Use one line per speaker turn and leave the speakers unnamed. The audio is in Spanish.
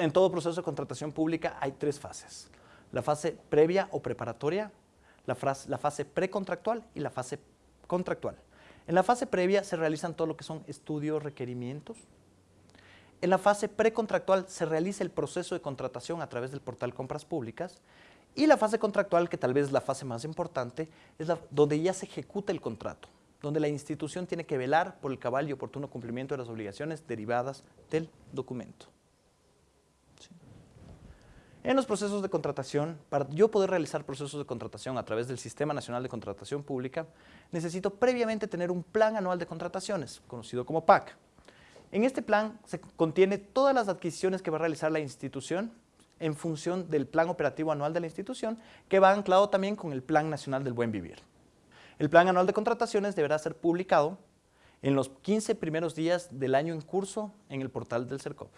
en todo proceso de contratación pública hay tres fases. La fase previa o preparatoria, la, fase precontractual y la fase contractual. En la fase previa se realizan todo lo que son estudios, requerimientos. En la fase precontractual se realiza el proceso de contratación a través del portal Compras Públicas y la fase contractual, que tal vez es la fase más importante, es la, donde ya se ejecuta el contrato, donde la institución tiene que velar por el cabal y oportuno cumplimiento de las obligaciones derivadas del documento. En los procesos de contratación, para yo poder realizar procesos de contratación a través del Sistema Nacional de Contratación Pública, necesito previamente tener un plan anual de contrataciones, conocido como PAC. En este plan se contiene todas las adquisiciones que va a realizar la institución en función del plan operativo anual de la institución, que va anclado también con el Plan Nacional del Buen Vivir. El Plan Anual de Contrataciones deberá ser publicado en los 15 primeros días del año en curso en el portal del CERCOP.